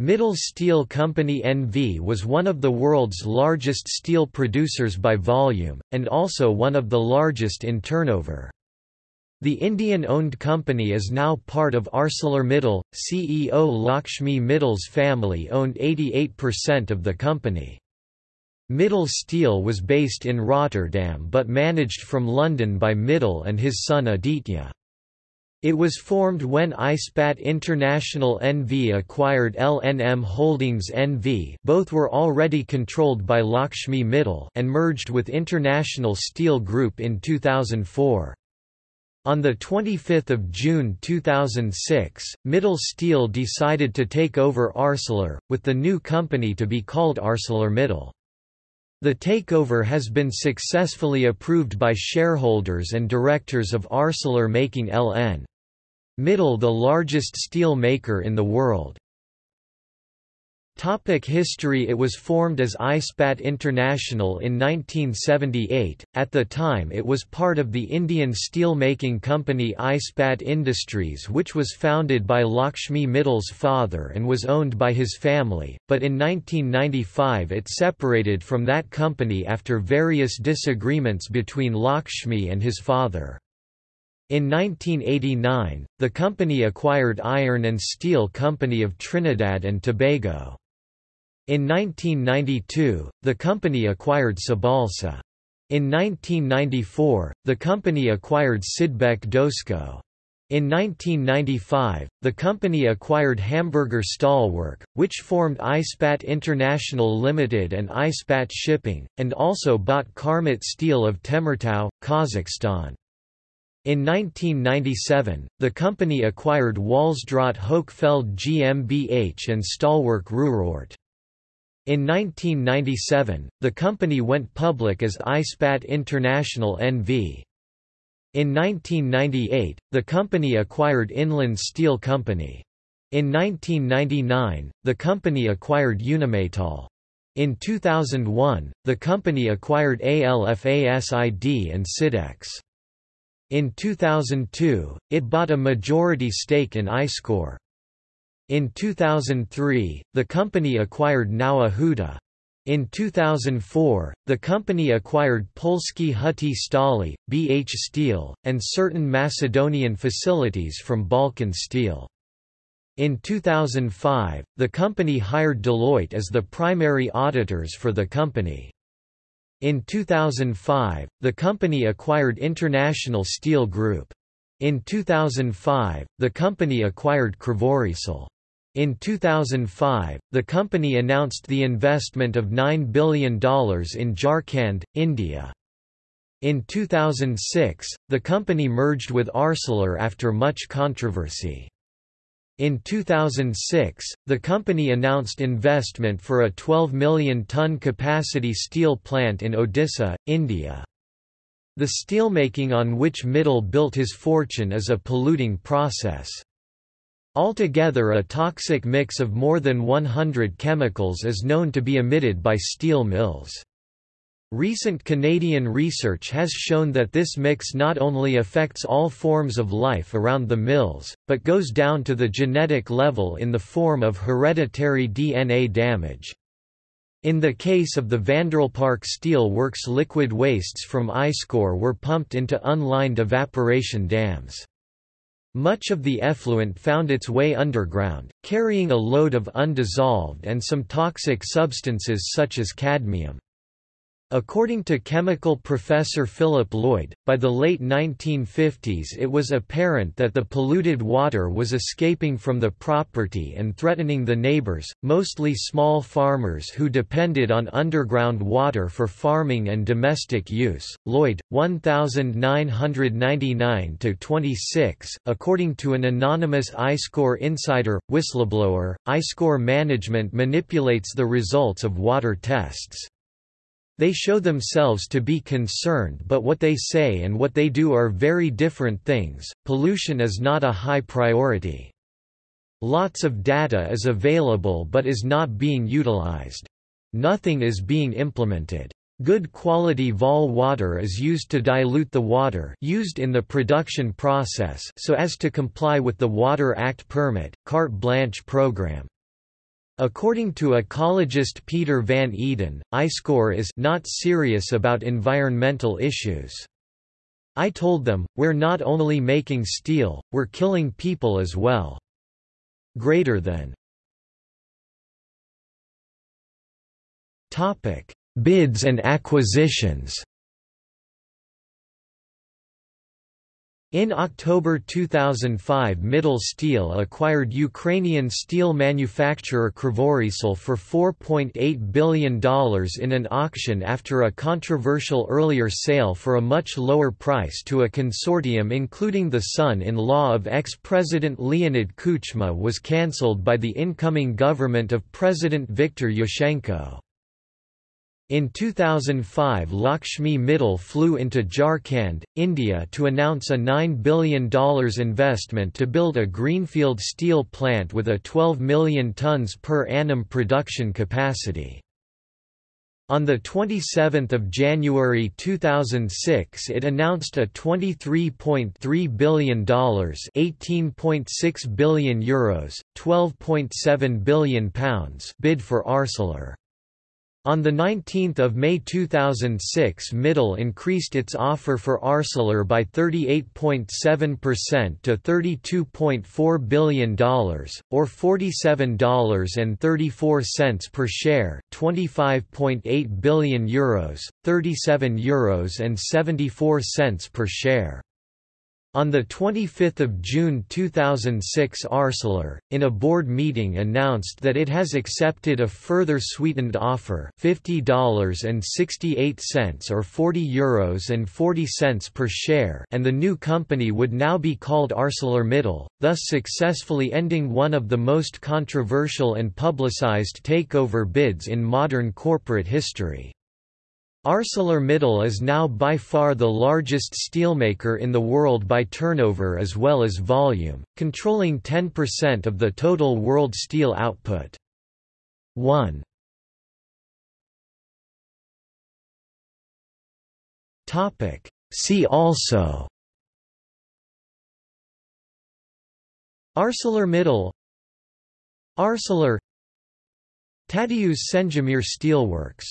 Mittal Steel Company NV was one of the world's largest steel producers by volume, and also one of the largest in turnover. The Indian-owned company is now part of ArcelorMittal. CEO Lakshmi Mittal's family owned 88% of the company. Mittal Steel was based in Rotterdam but managed from London by Mittal and his son Aditya. It was formed when ISPAT International NV acquired LNM Holdings NV both were already controlled by Lakshmi Mittal and merged with International Steel Group in 2004. On 25 June 2006, Mittal Steel decided to take over Arcelor, with the new company to be called ArcelorMittal. The takeover has been successfully approved by shareholders and directors of Arcelor making LN. Mittal the largest steel maker in the world. Topic history It was formed as ISPAT International in 1978, at the time it was part of the Indian steel-making company ISPAT Industries which was founded by Lakshmi Mittal's father and was owned by his family, but in 1995 it separated from that company after various disagreements between Lakshmi and his father. In 1989, the company acquired Iron and Steel Company of Trinidad and Tobago. In 1992, the company acquired Sibalsa. In 1994, the company acquired Sidbec-Dosco. In 1995, the company acquired Hamburger Stahlwerk, which formed ISPAT International Limited and ISPAT Shipping, and also bought Karmet Steel of Temirtau, Kazakhstan. In 1997, the company acquired Walzdraht Hochfeld GmbH and Stahlwerk Ruhrort. In 1997, the company went public as ISPAT International NV. In 1998, the company acquired Inland Steel Company. In 1999, the company acquired Unimetal. In 2001, the company acquired ALFASID and Sidex. In 2002, it bought a majority stake in ISCOR. In 2003, the company acquired Nowa Huta. In 2004, the company acquired Polski Huty Stali, BH Steel, and certain Macedonian facilities from Balkan Steel. In 2005, the company hired Deloitte as the primary auditors for the company. In 2005, the company acquired International Steel Group. In 2005, the company acquired Kryvorizhstal. In 2005, the company announced the investment of $9 billion in Jharkhand, India. In 2006, the company merged with Arcelor after much controversy. In 2006, the company announced investment for a 12 million ton capacity steel plant in Odisha, India. The steelmaking on which Mittal built his fortune is a polluting process. Altogether a toxic mix of more than 100 chemicals is known to be emitted by steel mills. Recent Canadian research has shown that this mix not only affects all forms of life around the mills, but goes down to the genetic level in the form of hereditary DNA damage. In the case of the Vanderbijlpark Steel Works liquid wastes from ISCOR were pumped into unlined evaporation dams. Much of the effluent found its way underground, carrying a load of undissolved and some toxic substances such as cadmium. According to chemical professor Philip Lloyd, by the late 1950s it was apparent that the polluted water was escaping from the property and threatening the neighbors, mostly small farmers who depended on underground water for farming and domestic use. Lloyd, 1999 to 26. According to an anonymous ISCOR insider, whistleblower, ISCOR management manipulates the results of water tests. They show themselves to be concerned but what they say and what they do are very different things. Pollution is not a high priority. Lots of data is available but is not being utilized. Nothing is being implemented. Good quality Vaal water is used to dilute the water used in the production process so as to comply with the Water Act permit, carte blanche program. According to ecologist Peter Van Eden, ISCOR is not serious about environmental issues. I told them, we're not only making steel, we're killing people as well. Greater than Bids and acquisitions In October 2005 Mittal Steel acquired Ukrainian steel manufacturer Kryvorizhstal for $4.8 billion in an auction after a controversial earlier sale for a much lower price to a consortium including the son-in-law of ex-president Leonid Kuchma was cancelled by the incoming government of President Viktor Yushchenko. In 2005 Lakshmi Mittal flew into Jharkhand, India to announce a $9 billion investment to build a greenfield steel plant with a 12 million tons per annum production capacity. On 27 January 2006 it announced a $23.3 billion €18.6 billion Euros, 12.7 billion pounds bid for Arcelor. On 19 May 2006 Mittal increased its offer for Arcelor by 38.7% to $32.4 billion, or $47.34 per share 25.8 billion euros, 37 euros and 74 cents per share. On 25 June 2006 Arcelor, in a board meeting announced that it has accepted a further sweetened offer $50.68 or 40 euros and 40 cents per share and the new company would now be called ArcelorMittal, thus successfully ending one of the most controversial and publicized takeover bids in modern corporate history. ArcelorMittal is now by far the largest steelmaker in the world by turnover as well as volume, controlling 10% of the total world steel output. 1. See also. ArcelorMittal Arcelor. Tadeusz Sendzimir Steelworks